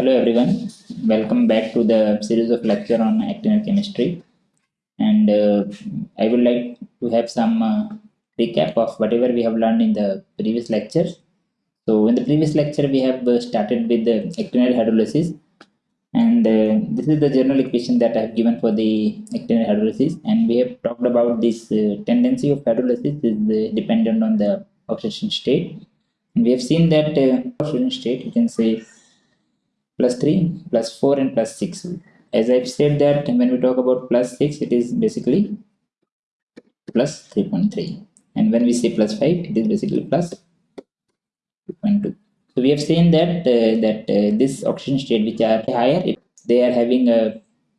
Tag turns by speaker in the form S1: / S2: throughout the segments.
S1: Hello everyone, welcome back to the series of lecture on actinide chemistry. And uh, I would like to have some uh, recap of whatever we have learned in the previous lectures. So in the previous lecture, we have uh, started with the actinide hydrolysis. And uh, this is the general equation that I have given for the actinide hydrolysis. And we have talked about this uh, tendency of hydrolysis is uh, dependent on the oxidation state. And we have seen that oxidation state, you can say plus 3 plus 4 and plus 6 as i've said that when we talk about plus 6 it is basically plus 3.3 and when we say plus 5 it is basically plus 2.2 so we have seen that uh, that uh, this oxidation state which are higher it, they are having a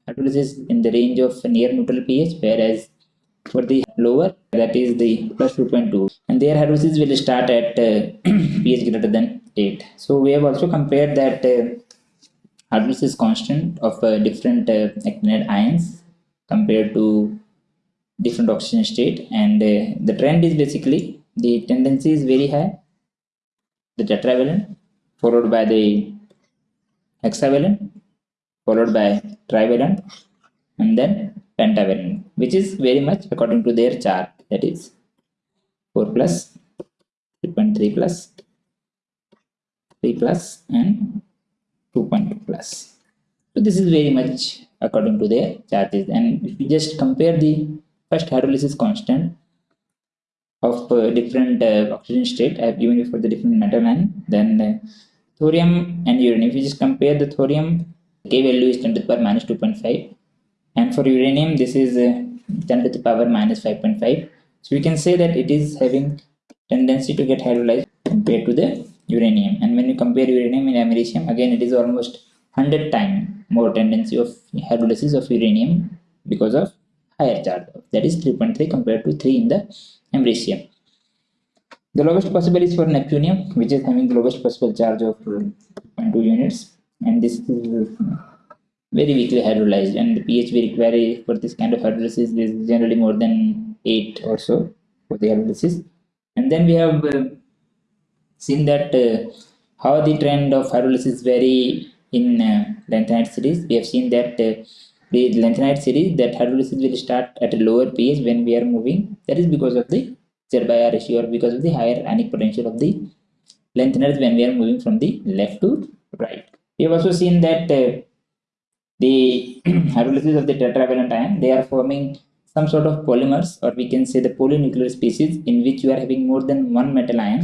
S1: hydrolysis in the range of near neutral pH whereas for the lower that is the plus 2.2 and their hydrolysis will start at uh, pH greater than 8 so we have also compared that uh, is constant of uh, different uh, actinide ions compared to different oxidation state. And uh, the trend is basically the tendency is very high. The tetravalent followed by the hexavalent followed by trivalent and then pentavalent which is very much according to their chart. That is 4 plus 3.3 plus 3 plus and 2.2 plus. So this is very much according to their charges. And if you just compare the first hydrolysis constant of uh, different uh, oxidation state I have given you for the different metal and then uh, thorium and uranium if you just compare the thorium K value is 10 to the power minus 2.5 and for uranium this is uh, 10 to the power minus 5.5 so we can say that it is having tendency to get hydrolyzed compared to the uranium. And when you compare uranium and americium again it is almost 100 times more tendency of hydrolysis of uranium because of higher charge. That is 3.3 compared to 3 in the americium the lowest possible is for neptunium which is having the lowest possible charge of 2.2 units. And this is very weakly hydrolyzed. And the pH we require for this kind of hydrolysis is generally more than 8 or so for the hydrolysis. And then we have uh, seen that uh, how the trend of hydrolysis vary in uh, lanthanide series. We have seen that uh, the lanthanide series that hydrolysis will start at a lower pH when we are moving. That is because of the Z by R ratio or because of the higher ionic potential of the lanthanides when we are moving from the left to right. We have also seen that uh, the hydrolysis of the tetravalent ion they are forming some sort of polymers or we can say the polynuclear species in which you are having more than one metal ion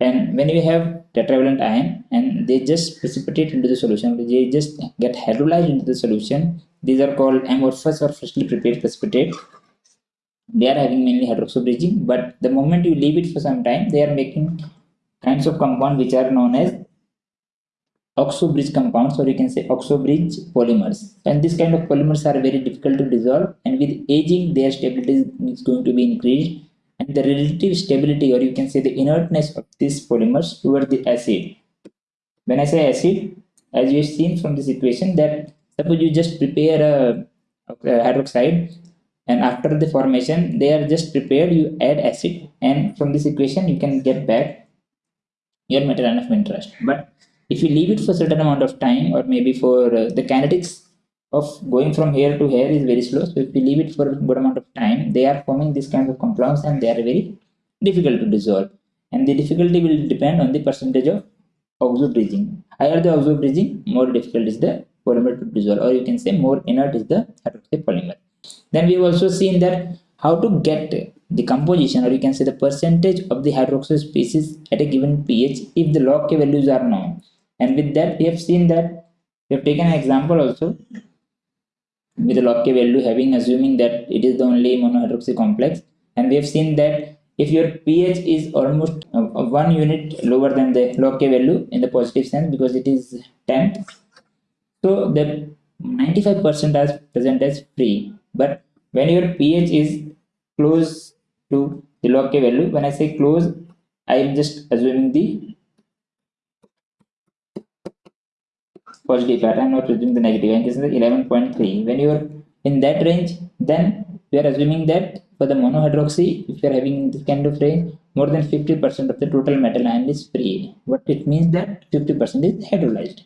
S1: and when we have tetravalent ion and they just precipitate into the solution they just get hydrolyzed into the solution these are called amorphous or freshly prepared precipitate. They are having mainly hydroxybridging but the moment you leave it for some time they are making kinds of compound which are known as oxobridge compounds or you can say oxobridge polymers. And this kind of polymers are very difficult to dissolve and with aging their stability is going to be increased and the relative stability or you can say the inertness of these polymers toward the acid. When I say acid, as you have seen from this equation that suppose you just prepare a, a hydroxide and after the formation they are just prepared you add acid and from this equation you can get back your metal ion of interest but if you leave it for a certain amount of time or maybe for uh, the kinetics of going from here to here is very slow. So if we leave it for a good amount of time, they are forming this kind of compounds and they are very difficult to dissolve. And the difficulty will depend on the percentage of oxo-bridging. Higher the oxo-bridging, more difficult is the polymer to dissolve or you can say more inert is the hydroxide polymer. Then we have also seen that how to get the composition or you can say the percentage of the hydroxyl species at a given pH if the log K values are known. And with that we have seen that we have taken an example also with a log k value having assuming that it is the only monohydroxy complex. And we have seen that if your pH is almost uh, one unit lower than the log k value in the positive sense because it is 10 so the 95% as present as free. But when your pH is close to the log k value when I say close I am just assuming the positive pattern not using the negative. And this is 11.3 when you are in that range then we are assuming that for the monohydroxy if you are having this kind of range more than 50% of the total metal ion is free. What it means that 50% is hydrolyzed.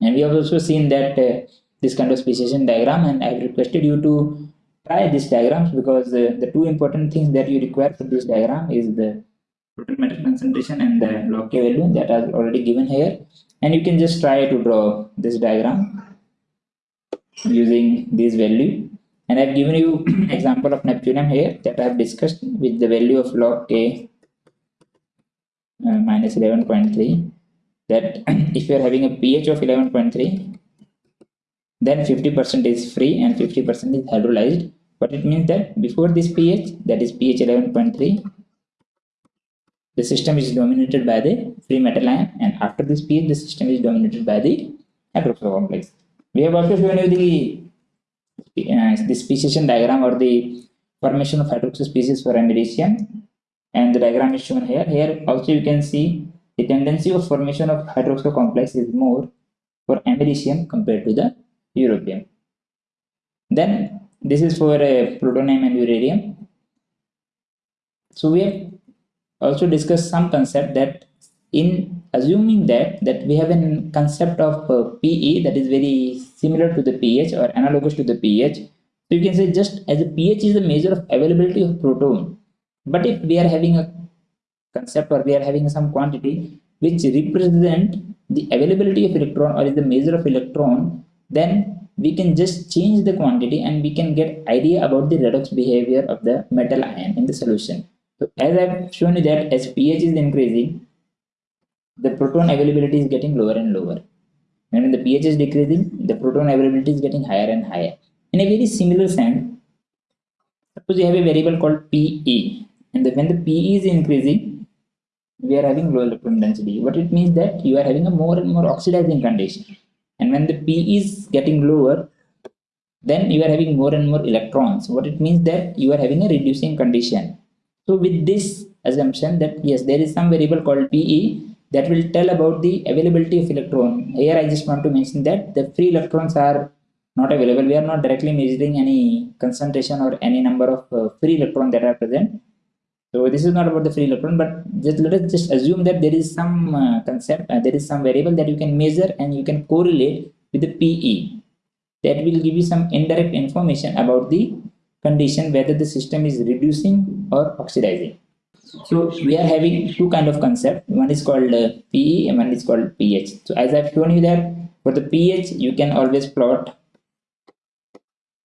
S1: And we have also seen that uh, this kind of speciation diagram and I've requested you to try these diagrams because uh, the two important things that you require for this diagram is the total metal concentration and the log K value that are already given here and you can just try to draw this diagram using this value. And I've given you an example of neptunium here that I've discussed with the value of log K uh, minus 11.3 that if you are having a pH of 11.3 then 50% is free and 50% is hydrolyzed. But it means that before this pH that is pH 11.3 the system is dominated by the free metal ion and after this pH the system is dominated by the hydroxyl complex. We have also shown you the uh, the speciation diagram or the formation of hydroxyl species for americium and the diagram is shown here. Here also you can see the tendency of formation of hydroxyl complex is more for americium compared to the europium. Then this is for uh, plutonium and uranium. So we have also discussed some concept that in assuming that that we have a concept of uh, PE that is very similar to the pH or analogous to the pH so you can say just as a pH is the measure of availability of proton. But if we are having a concept or we are having some quantity which represent the availability of electron or is the measure of electron then we can just change the quantity and we can get idea about the redox behavior of the metal ion in the solution so as i've shown you that as pH is increasing the proton availability is getting lower and lower. And when the pH is decreasing the proton availability is getting higher and higher. In a very similar sense suppose you have a variable called PE and the, when the PE is increasing we are having low electron density. What it means that you are having a more and more oxidizing condition. And when the PE is getting lower then you are having more and more electrons. What it means that you are having a reducing condition so with this assumption that yes there is some variable called PE that will tell about the availability of electron. Here I just want to mention that the free electrons are not available. We are not directly measuring any concentration or any number of uh, free electrons that are present. So this is not about the free electron but just let us just assume that there is some uh, concept uh, there is some variable that you can measure and you can correlate with the PE that will give you some indirect information about the condition whether the system is reducing or oxidizing so we are having two kind of concept one is called uh, PE and one is called pH so as I've shown you that for the pH you can always plot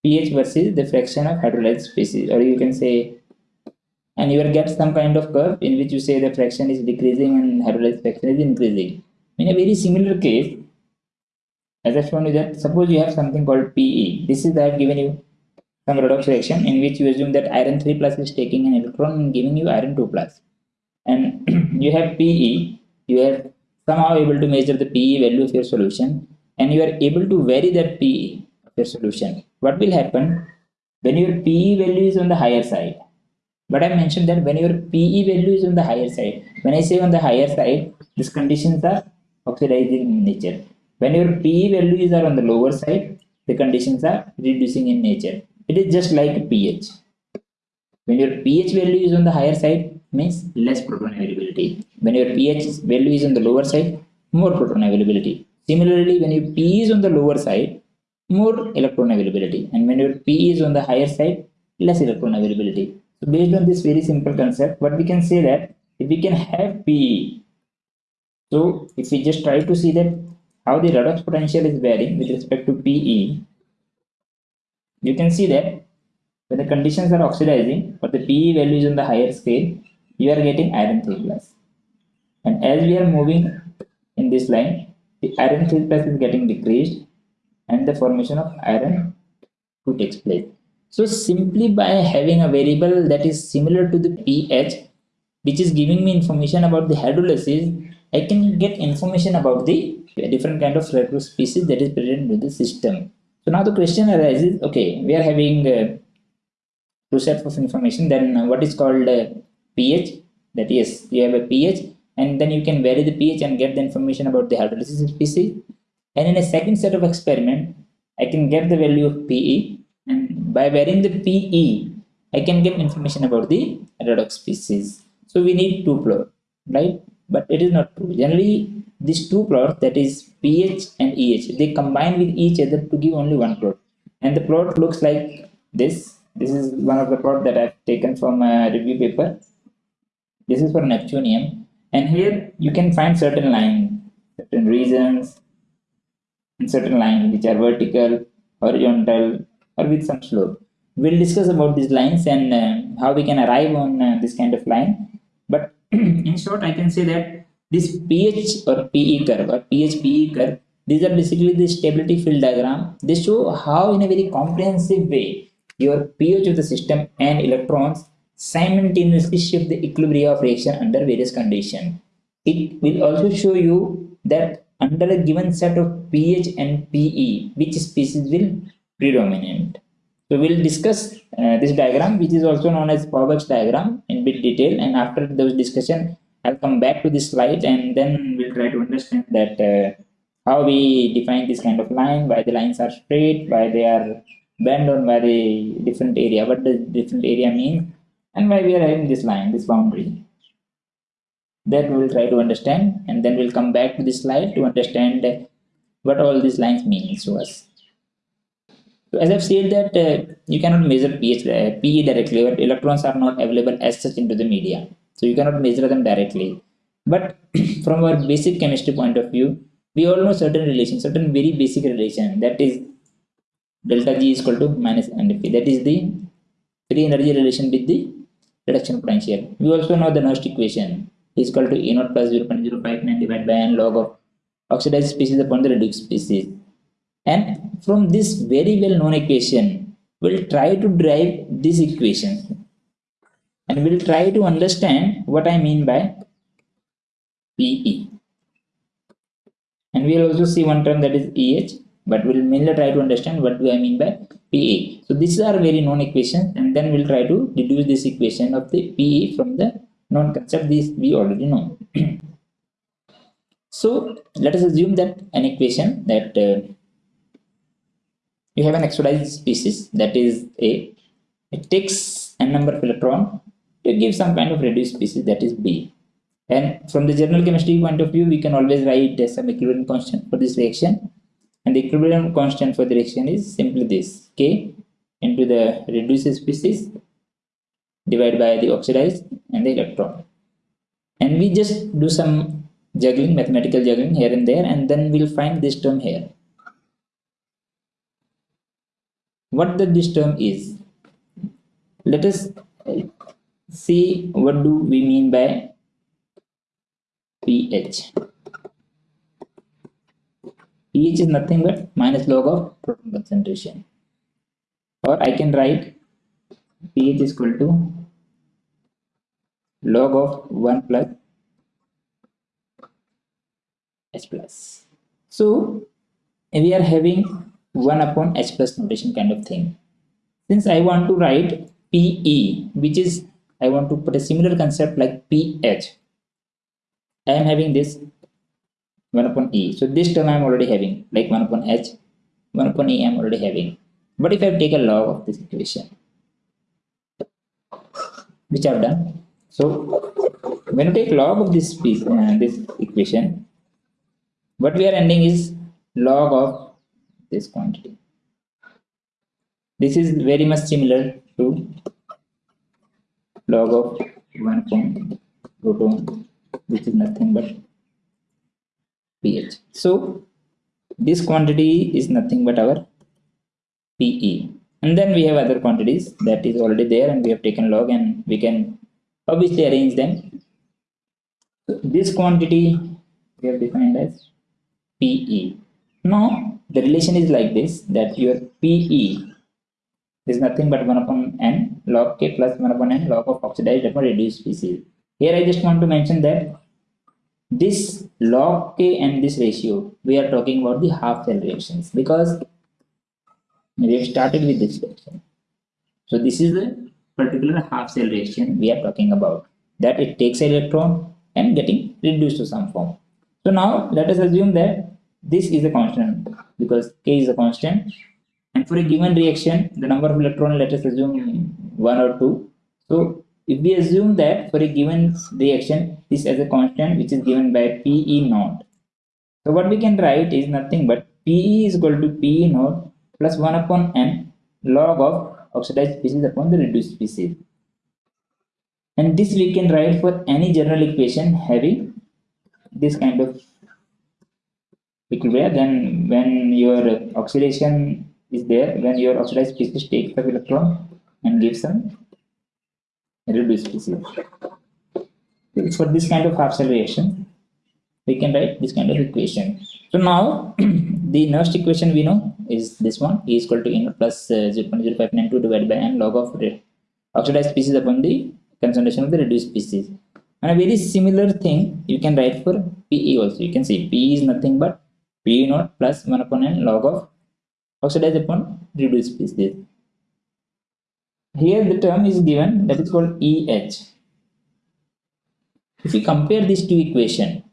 S1: pH versus the fraction of hydrolyzed species or you can say and you will get some kind of curve in which you say the fraction is decreasing and hydrolyzed fraction is increasing. In a very similar case, as I've shown you that suppose you have something called PE. This is I have given you some redox reaction in which you assume that iron 3 plus is taking an electron and giving you iron 2. And you have PE, you are somehow able to measure the PE value of your solution and you are able to vary that PE of your solution. What will happen when your PE value is on the higher side? but I mentioned that when your PE value is on the higher side, when I say on the higher side, these conditions are oxidizing in nature. When your PE values are on the lower side, the conditions are reducing in nature. It is just like pH. When your pH value is on the higher side, means less proton availability. When your pH value is on the lower side, more proton availability. Similarly, when your P is on the lower side, more electron availability. And when your P is on the higher side, less electron availability. So based on this very simple concept, what we can say that if we can have PE, so if we just try to see that how the redox potential is varying with respect to PE, you can see that when the conditions are oxidizing or the PE value is on the higher scale, you are getting iron 3 plus. And as we are moving in this line, the iron 3 plus is getting decreased and the formation of iron 2 takes place. So simply by having a variable that is similar to the pH, which is giving me information about the hydrolysis, I can get information about the different kind of species that is present in the system. So now the question arises, okay, we are having uh, two sets of information, then what is called uh, pH, that is, you have a pH, and then you can vary the pH and get the information about the hydrolysis species. And in a second set of experiment, I can get the value of PE and by varying the PE, I can get information about the redox species. So we need two plot, right? But it is not true. Generally, these two plots that is pH and EH they combine with each other to give only one plot. And the plot looks like this. This is one of the plot that I've taken from a review paper. This is for Neptunium. And here you can find certain line certain regions and certain lines which are vertical horizontal or with some slope. We'll discuss about these lines and uh, how we can arrive on uh, this kind of line. But in short i can say that this pH or PE curve or pH PE curve these are basically the stability field diagram they show how in a very comprehensive way your pH of the system and electrons simultaneously shift the equilibrium of reaction under various conditions it will also show you that under a given set of pH and PE which species will predominate so we'll discuss uh, this diagram, which is also known as Pourbaix diagram in bit detail. And after those discussion, I'll come back to this slide and then we'll try to understand that uh, how we define this kind of line, why the lines are straight, why they are bent on the different area, what does different area mean, and why we are having this line, this boundary. That we will try to understand, and then we'll come back to this slide to understand what all these lines mean to us. So as I've said that uh, you cannot measure pH, uh, PE directly, but electrons are not available as such into the media. So you cannot measure them directly. But from our basic chemistry point of view, we all know certain relation, certain very basic relation that is delta G is equal to minus NFE. That is the free energy relation with the reduction potential. We also know the Nernst equation is equal to E naught plus 0.059 divided by n log of oxidized species upon the reduced species and from this very well known equation we'll try to derive this equation and we'll try to understand what I mean by PE and we'll also see one term that is EH but we'll mainly try to understand what do I mean by PE so these are very known equations and then we'll try to deduce this equation of the PE from the known concept this we already know. So let us assume that an equation that uh, you have an oxidized species that is A. It takes n number of electron to give some kind of reduced species that is B. And from the general chemistry point of view, we can always write some equilibrium constant for this reaction. And the equilibrium constant for the reaction is simply this K into the reduced species divided by the oxidized and the electron. And we just do some juggling, mathematical juggling here and there, and then we'll find this term here. what the this term is let us see what do we mean by pH? pH is nothing but minus log of proton concentration. Or I can write pH is equal to log of 1 plus H plus. So we are having 1 upon h plus notation kind of thing. Since I want to write PE, which is I want to put a similar concept like pH. I am having this 1 upon E. So this term I am already having like 1 upon H, 1 upon E I am already having. But if I take a log of this equation, which I have done. So when you take log of this piece, uh, this equation, what we are ending is log of this quantity. This is very much similar to log of 1 point proton which is nothing but pH. So this quantity is nothing but our PE and then we have other quantities that is already there and we have taken log and we can obviously arrange them. So this quantity we have defined as PE. Now the relation is like this that your PE is nothing but 1 upon n log k plus 1 upon n log of oxidized upon reduced species. Here I just want to mention that this log k and this ratio we are talking about the half cell reactions because we have started with this reaction. So this is the particular half cell reaction we are talking about that it takes electron and getting reduced to some form. So now let us assume that this is a constant because k is a constant for a given reaction the number of electron let us assume one or two so if we assume that for a given reaction this as a constant which is given by pe naught So what we can write is nothing but PE is equal to PE naught plus 1 upon n log of oxidized species upon the reduced species. And this we can write for any general equation having this kind of equilibrium. Then when your oxidation is there, when your oxidized species takes the electron and gives some reduced species. For this kind of half cell reaction, we can write this kind of equation. So now the next equation we know is this one E is equal to n plus uh, 0.0592 divided by n log of oxidized species upon the concentration of the reduced species. And a very similar thing you can write for PE also. You can see PE is nothing but PE naught plus 1 upon n log of oxidized upon reduced species. Here the term is given that is called EH. If you compare these two equations,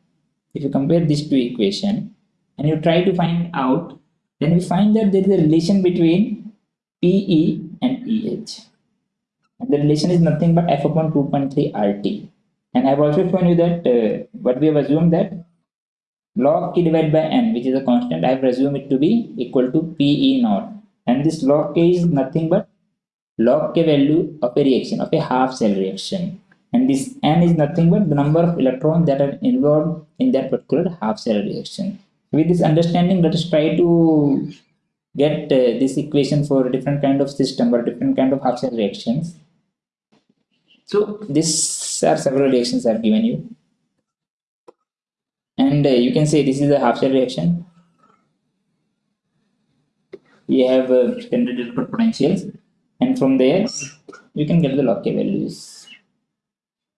S1: if you compare these two equation and you try to find out then we find that there is a relation between PE and EH and the relation is nothing but f upon 2.3 RT and I've also shown you that uh, what we have assumed that log k divided by n which is a constant I have assumed it to be equal to PE naught. And this log k is nothing but log k value of a reaction of a half cell reaction. And this n is nothing but the number of electrons that are involved in that particular half cell reaction. With this understanding let us try to get uh, this equation for a different kind of system or different kind of half cell reactions. So these are several reactions i've given you and uh, you can say this is a half cell reaction. We have uh, standard potentials. And from there you can get the log k values.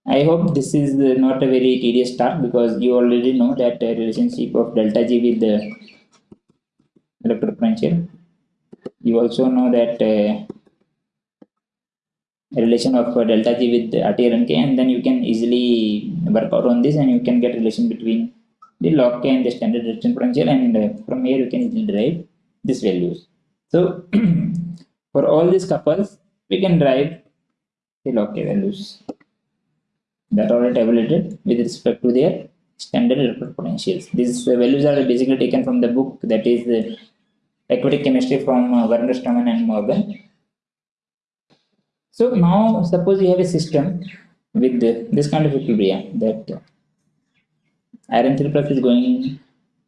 S1: I hope this is not a very tedious talk because you already know that the relationship of delta G with the electropotential. You also know that uh, relation of uh, delta G with RTL and K and then you can easily work out on this and you can get relation between the log K and the standard reaction potential and from here you can easily derive these values. So for all these couples we can derive the log K values that are tabulated with respect to their standard electrode potentials. These values are basically taken from the book that is uh, Aquatic Chemistry from uh, Werner Stumm and Morgan. So now suppose you have a system with this kind of equilibrium that iron 3 plus is going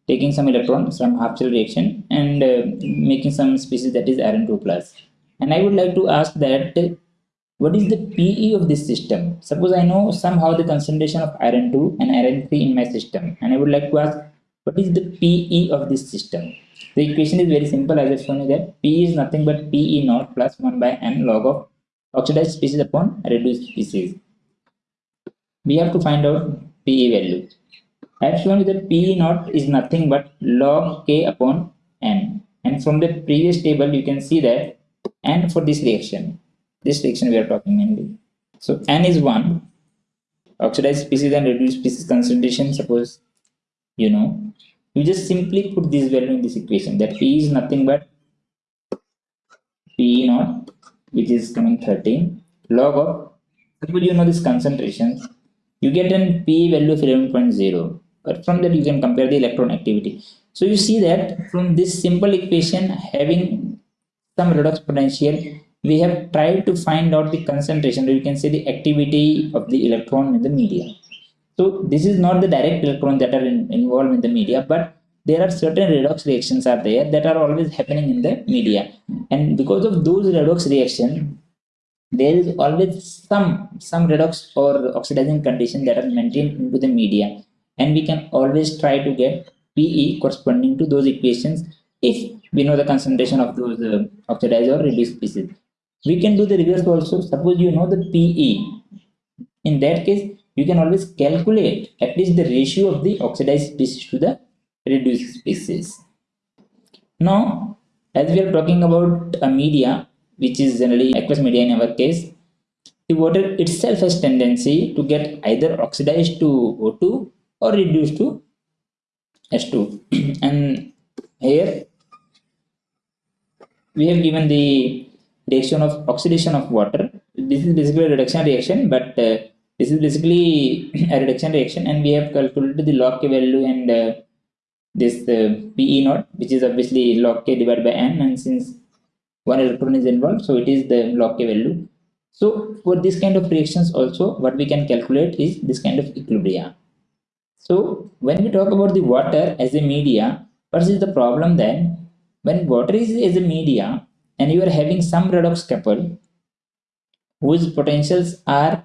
S1: taking some electron some half cell reaction and uh, making some species that is iron 2 plus and I would like to ask that what is the PE of this system? Suppose I know somehow the concentration of iron 2 and iron 3 in my system and I would like to ask what is the PE of this system? The equation is very simple. As I just shown you that P is nothing but PE naught plus 1 by n log of oxidized species upon reduced species. We have to find out PE value. I have shown you that PE naught is nothing but log k upon n. And from the previous table, you can see that n for this reaction. This reaction we are talking mainly. So n is 1 oxidized species and reduced species concentration suppose you know. You just simply put this value in this equation that p is nothing but p naught which is coming 13 log of suppose you know this concentration? You get an p value of 11.0 but from that you can compare the electron activity. So you see that from this simple equation having some redox potential we have tried to find out the concentration. Or you can say the activity of the electron in the media. So this is not the direct electron that are in, involved in the media but there are certain redox reactions are there that are always happening in the media. And because of those redox reaction there is always some some redox or oxidizing condition that are maintained into the media and we can always try to get PE corresponding to those equations if we know the concentration of those uh, oxidized or reduced species we can do the reverse also. Suppose you know the PE in that case you can always calculate at least the ratio of the oxidized species to the reduced species now as we are talking about a media which is generally aqueous media in our case the water itself has tendency to get either oxidized to O2 or reduced to H2 and here we have given the reaction of oxidation of water. This is basically a reduction reaction, but uh, this is basically a reduction reaction, and we have calculated the log K value and uh, this uh, PE naught, which is obviously log k divided by n, and since one electron is involved, so it is the log k value. So for this kind of reactions also, what we can calculate is this kind of equilibria. So when we talk about the water as a media, what is the problem then? When water is as a media and you are having some redox couple whose potentials are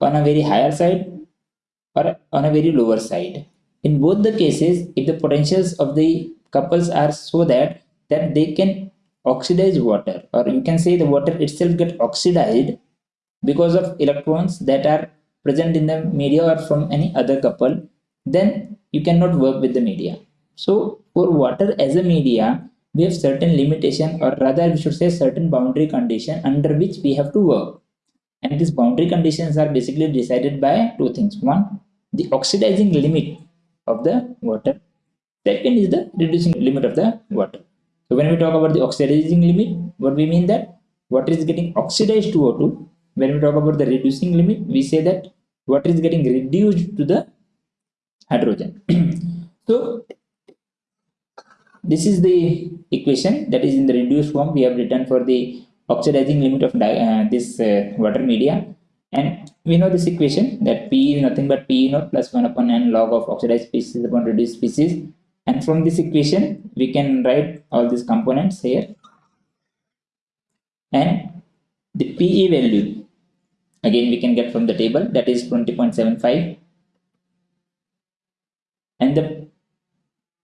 S1: on a very higher side or on a very lower side. In both the cases, if the potentials of the couples are so that that they can oxidize water or you can say the water itself get oxidized because of electrons that are present in the media or from any other couple then you cannot work with the media. So for water as a media we have certain limitation or rather we should say certain boundary condition under which we have to work. And these boundary conditions are basically decided by two things. One the oxidizing limit of the water. Second is the reducing limit of the water. So when we talk about the oxidizing limit what we mean that water is getting oxidized to O2 when we talk about the reducing limit we say that water is getting reduced to the hydrogen. So this is the equation that is in the reduced form. We have written for the oxidizing limit of uh, this uh, water media. And we know this equation that P is nothing but P naught plus 1 upon n log of oxidized species upon reduced species. And from this equation we can write all these components here. And the PE value again we can get from the table. That is 20.75 and the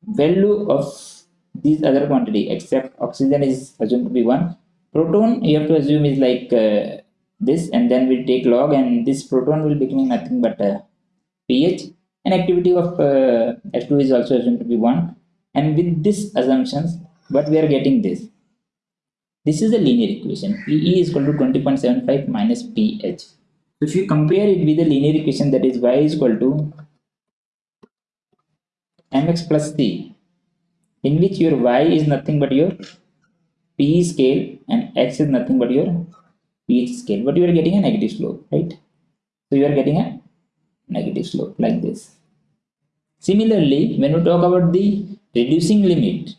S1: value of these other quantity except oxygen is assumed to be 1 proton you have to assume is like uh, this and then we take log and this proton will become nothing but uh, pH. And activity of uh, H2 is also assumed to be 1 and with this assumptions what we are getting this this is a linear equation. PE is equal to 20.75 minus pH so if you compare it with the linear equation that is y is equal to mx plus c in which your y is nothing but your p scale and x is nothing but your pH scale. But you are getting a negative slope right? So you are getting a negative slope like this. Similarly when we talk about the reducing limit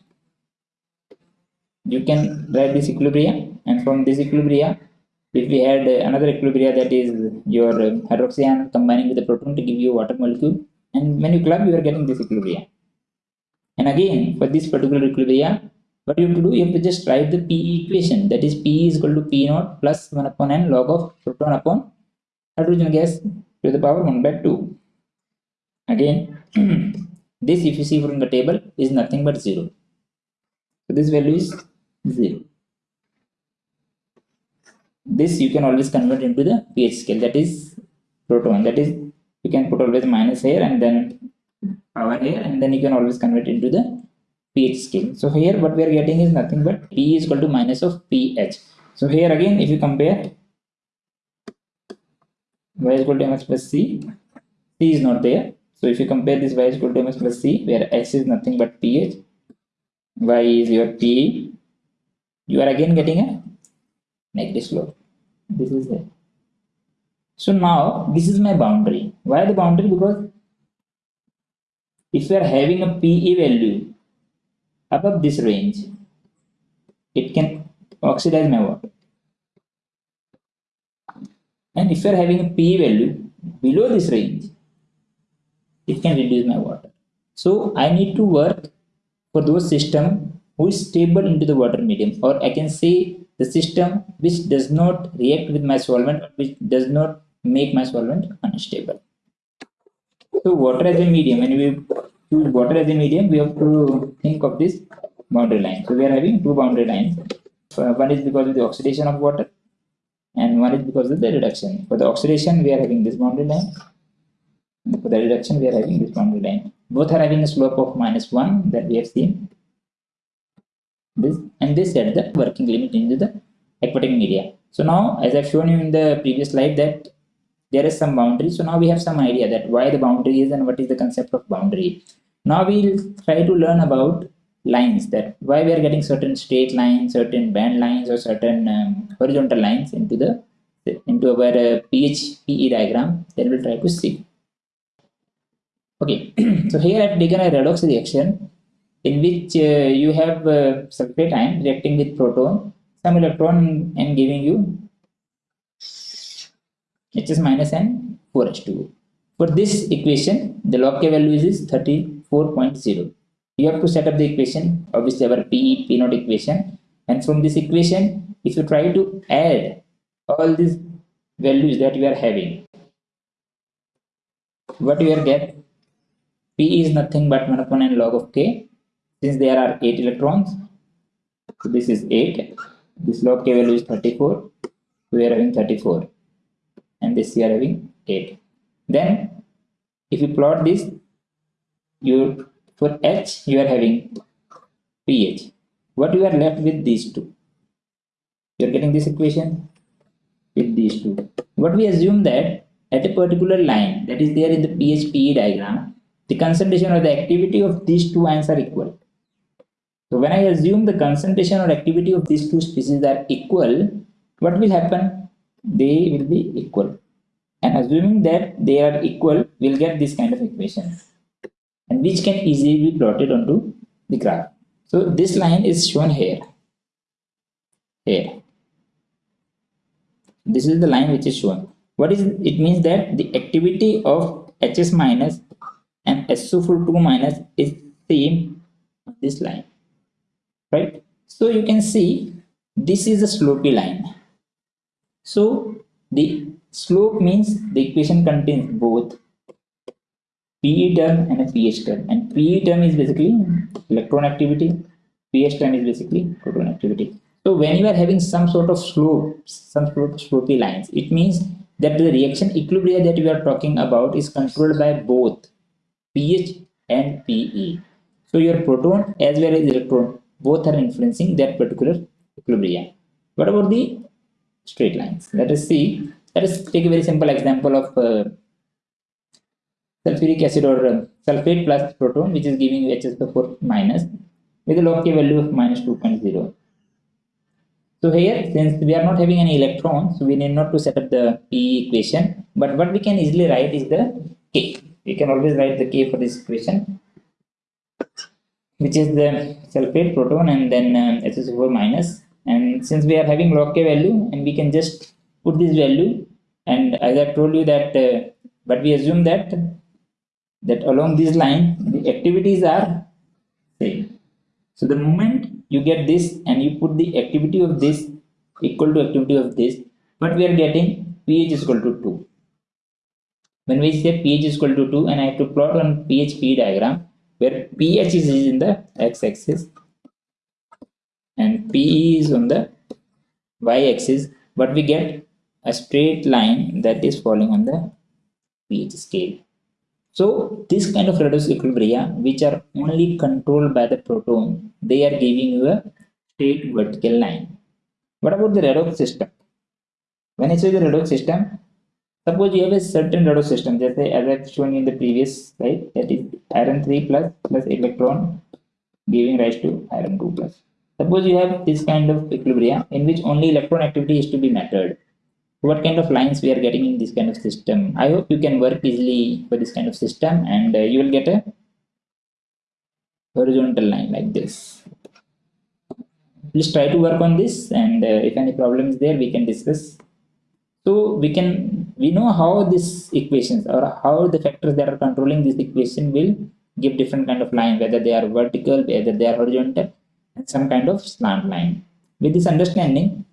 S1: you can write this equilibria and from this equilibria if we had another equilibria that is your hydroxy combining with the proton to give you water molecule and when you club you are getting this equilibria and again for this particular equilibria what you have to do you have to just write the PE equation. That is P is equal to P naught plus 1 upon n log of proton upon hydrogen gas to the power 1 by 2 again this if you see from the table is nothing but 0 so this value is 0 this you can always convert into the pH scale. That is proton. That is you can put always minus here and then power here and then you can always convert into the pH scale. So here what we are getting is nothing but P is equal to minus of pH. So here again if you compare y is equal to mx plus c c is not there. So if you compare this y is equal to mx plus c where x is nothing but pH y is your P you are again getting a negative slope. This is it. So now this is my boundary. Why the boundary? Because if you are having a PE value above this range it can oxidize my water. And if you are having a PE value below this range it can reduce my water. So I need to work for those system is stable into the water medium or I can say the system which does not react with my solvent which does not make my solvent unstable. So water as a medium when we use water as a medium we have to think of this boundary line. So we are having two boundary lines. Uh, one is because of the oxidation of water and one is because of the reduction. For the oxidation we are having this boundary line. For the reduction we are having this boundary line. Both are having a slope of minus 1 that we have seen this and this set the working limit into the aquatic media. So now as i've shown you in the previous slide that there is some boundary. So now we have some idea that why the boundary is and what is the concept of boundary. Now we'll try to learn about lines that why we are getting certain straight lines certain band lines or certain um, horizontal lines into the into our uh, pH PE diagram. Then we'll try to see. Okay, so here I've taken a redox reaction in which uh, you have uh, sulfate ion reacting with proton, some electron and giving you HS minus and 4H2. For this equation, the log K value is 34.0. You have to set up the equation, obviously our P, P naught equation. And from this equation, if you try to add all these values that you are having, what you will get p is nothing but 1 upon n log of k since there are 8 electrons so this is 8 this log k value is 34 so we are having 34 and this we are having 8 then if you plot this you for h you are having ph what you are left with these two? You are getting this equation? With these two. What we assume that at a particular line that is there in the PHPE diagram, the concentration or the activity of these two ions are equal. So when I assume the concentration or activity of these two species are equal, what will happen? They will be equal. And assuming that they are equal, we'll get this kind of equation. And which can easily be plotted onto the graph. So this line is shown here. Here. This is the line which is shown what is it means that the activity of hs minus and SO42 minus is same on this line right? So you can see this is a slopy line. So the slope means the equation contains both PE term and a pH term. And PE term is basically electron activity pH term is basically proton activity. So when you are having some sort of slope some sort of slopy lines it means that the reaction equilibria that we are talking about is controlled by both pH and PE. So your proton as well as electron both are influencing that particular equilibrium What about the straight lines? Let us see. Let us take a very simple example of uh, sulfuric acid or uh, sulfate plus proton which is giving you HS4 minus with a log K value of minus 2.0. So here, since we are not having any electrons, so we need not to set up the P equation. But what we can easily write is the K. We can always write the K for this equation, which is the sulfate proton and then uh, HSO4 minus. And since we are having log K value, and we can just put this value. And as I told you that, uh, but we assume that that along this line, the activities are same. So the moment you get this and you put the activity of this equal to activity of this but we are getting pH is equal to 2 when we say pH is equal to 2 and I have to plot on pH P diagram where pH is in the x-axis and PE is on the y-axis but we get a straight line that is falling on the pH scale so this kind of redox equilibria, which are only controlled by the proton, they are giving you a straight vertical line. What about the redox system? When I say the redox system, suppose you have a certain redox system, just as I've shown in the previous slide, that is iron 3 plus plus electron giving rise to iron 2 plus. Suppose you have this kind of equilibria in which only electron activity is to be measured. What kind of lines we are getting in this kind of system? I hope you can work easily for this kind of system and uh, you will get a horizontal line like this. Please try to work on this and uh, if any problem is there we can discuss. So we can we know how these equations or how the factors that are controlling this equation will give different kind of line whether they are vertical whether they are horizontal and some kind of slant line. With this understanding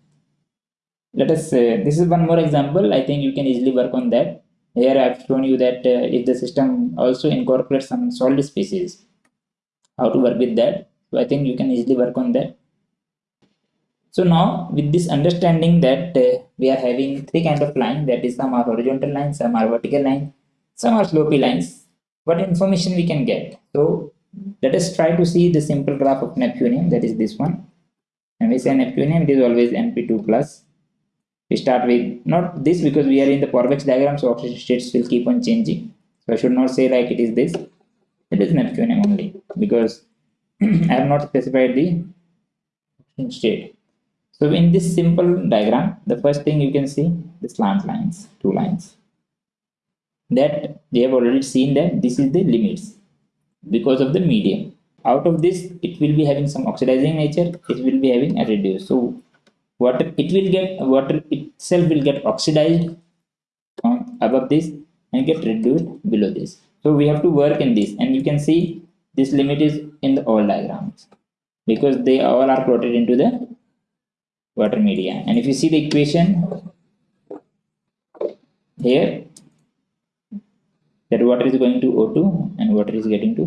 S1: let us say this is one more example. I think you can easily work on that. Here i've shown you that uh, if the system also incorporates some solid species how to work with that. So i think you can easily work on that so now with this understanding that uh, we are having three kind of lines that is some are horizontal lines some are vertical lines some are slopy lines. What information we can get? So let us try to see the simple graph of neptunium that is this one. And we say neptunium it is always np2 plus. We start with not this because we are in the Paurovitch diagram so oxygen states will keep on changing. So I should not say like it is this. It is neptunium only because I have not specified the state so in this simple diagram the first thing you can see the slant lines two lines. That they have already seen that this is the limits because of the medium. Out of this it will be having some oxidizing nature it will be having a reduce. So water it will get water itself will get oxidized above this and get reduced below this. So we have to work in this and you can see this limit is in the all diagrams because they all are plotted into the water media and if you see the equation here that water is going to O2 and water is getting to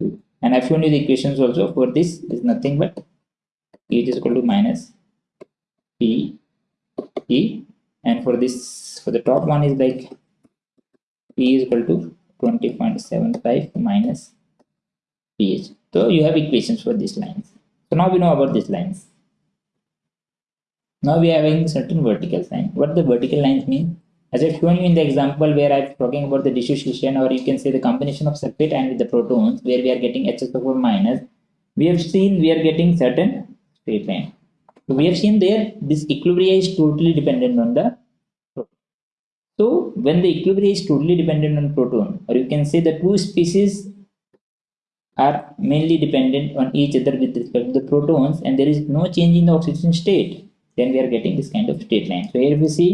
S1: 2. And I've shown you the equations also for this is nothing but E is equal to minus P E and for this for the top one is like P is equal to 20.75 minus pH. So you have equations for these lines. So now we know about these lines. Now we are having certain vertical line. What the vertical lines mean? As I've shown you in the example where I'm talking about the dissociation or you can say the combination of sulfate and with the protons where we are getting HSO4 minus, we have seen we are getting certain straight line. So we have seen there this equilibrium is totally dependent on the proton. So when the equilibrium is totally dependent on proton or you can say the two species are mainly dependent on each other with respect to the protons and there is no change in the oxidation state then we are getting this kind of straight line. So here we see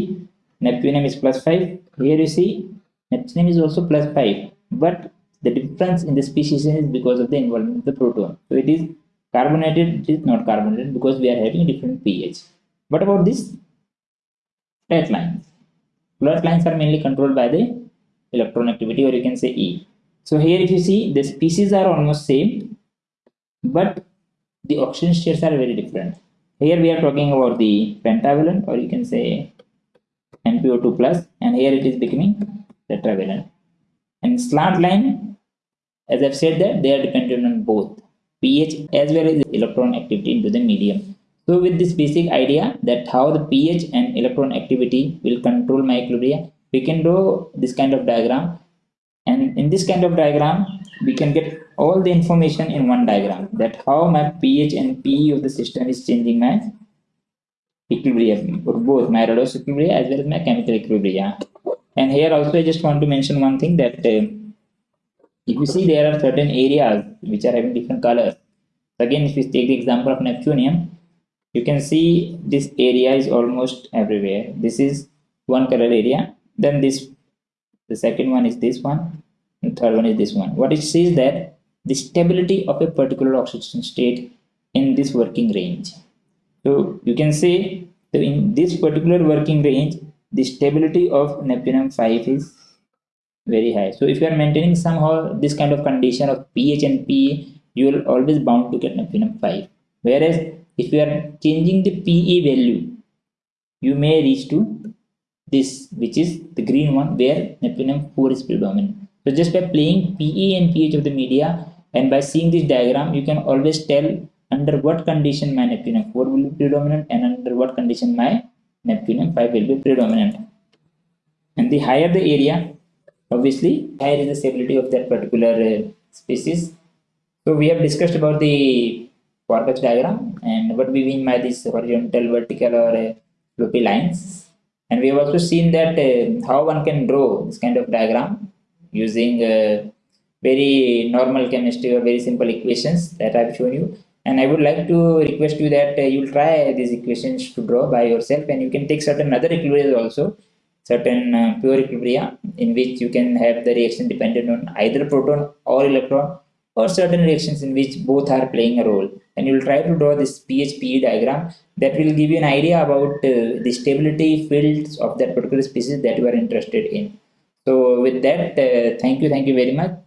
S1: neptunium is plus 5 here you see neptunium is also plus 5 but the difference in the species is because of the involvement of the proton. So it is carbonated it is not carbonated because we are having different pH. What about this flat lines? Flat lines are mainly controlled by the electron activity or you can say E. So here if you see the species are almost same but the oxygen states are very different here we are talking about the pentavalent or you can say NPO2 plus and here it is becoming tetravalent. And slant line, as I've said that they are dependent on both pH as well as electron activity into the medium. So with this basic idea that how the pH and electron activity will control my equilibrium, we can draw this kind of diagram and in this kind of diagram we can get all the information in one diagram that how my pH and PE of the system is changing my equilibrium for both my redox equilibrium as well as my chemical equilibrium. And here also I just want to mention one thing that uh, if you see there are certain areas which are having different colors. Again, if you take the example of neptunium, you can see this area is almost everywhere. This is one color area. Then this, the second one is this one. And third one is this one. What it says that the stability of a particular oxidation state in this working range so you can say that in this particular working range, the stability of neptunium 5 is very high. So if you are maintaining somehow this kind of condition of pH and PE, you will always bound to get neptunium 5. Whereas if you are changing the PE value, you may reach to this, which is the green one, where neptunium 4 is predominant. So just by playing PE and pH of the media and by seeing this diagram, you can always tell under what condition my neptunium 4 will be predominant and under what condition my neptune neptunium 5 will be predominant. And the higher the area obviously higher is the stability of that particular uh, species. So we have discussed about the Pourbaix diagram and what we mean by this horizontal vertical or uh, loopy lines. And we have also seen that uh, how one can draw this kind of diagram using uh, very normal chemistry or very simple equations that I've shown you. And I would like to request you that uh, you'll try these equations to draw by yourself and you can take certain other equilibrium also certain uh, pure equilibria in which you can have the reaction dependent on either proton or electron or certain reactions in which both are playing a role. And you will try to draw this PHPE diagram that will give you an idea about uh, the stability fields of that particular species that you are interested in so with that uh, thank you thank you very much